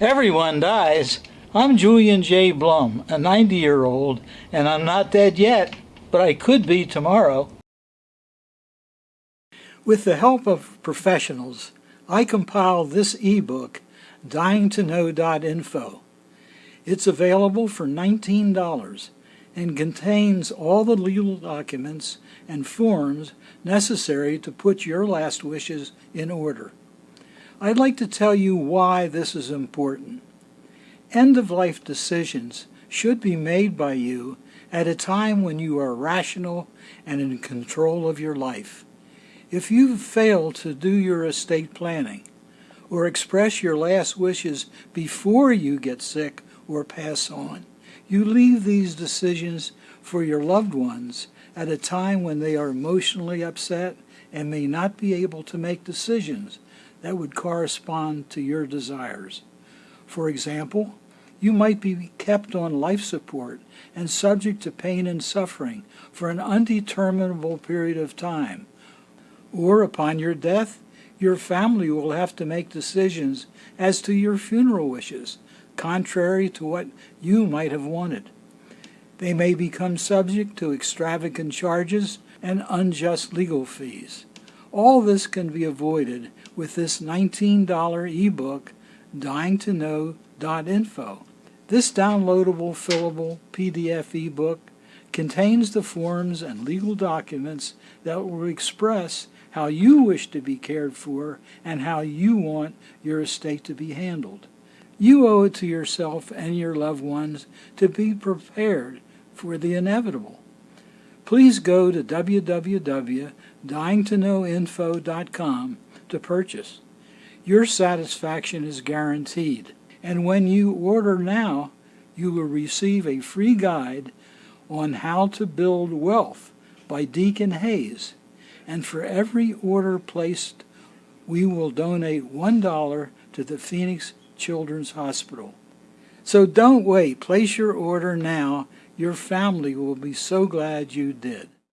Everyone dies. I'm Julian J. Blum, a 90 year old, and I'm not dead yet, but I could be tomorrow. With the help of professionals, I compiled this ebook, dyingtoknow.info. It's available for $19 and contains all the legal documents and forms necessary to put your last wishes in order. I'd like to tell you why this is important. End-of-life decisions should be made by you at a time when you are rational and in control of your life. If you fail to do your estate planning or express your last wishes before you get sick or pass on, you leave these decisions for your loved ones at a time when they are emotionally upset and may not be able to make decisions that would correspond to your desires. For example, you might be kept on life support and subject to pain and suffering for an undeterminable period of time. Or upon your death, your family will have to make decisions as to your funeral wishes, contrary to what you might have wanted. They may become subject to extravagant charges and unjust legal fees. All this can be avoided with this $19 ebook, dyingtoknow.info. This downloadable, fillable PDF ebook contains the forms and legal documents that will express how you wish to be cared for and how you want your estate to be handled. You owe it to yourself and your loved ones to be prepared for the inevitable. Please go to www.dyingtoknowinfo.com to purchase. Your satisfaction is guaranteed, and when you order now, you will receive a free guide on how to build wealth by Deacon Hayes. And for every order placed, we will donate $1 to the Phoenix Children's Hospital. So don't wait. Place your order now. Your family will be so glad you did.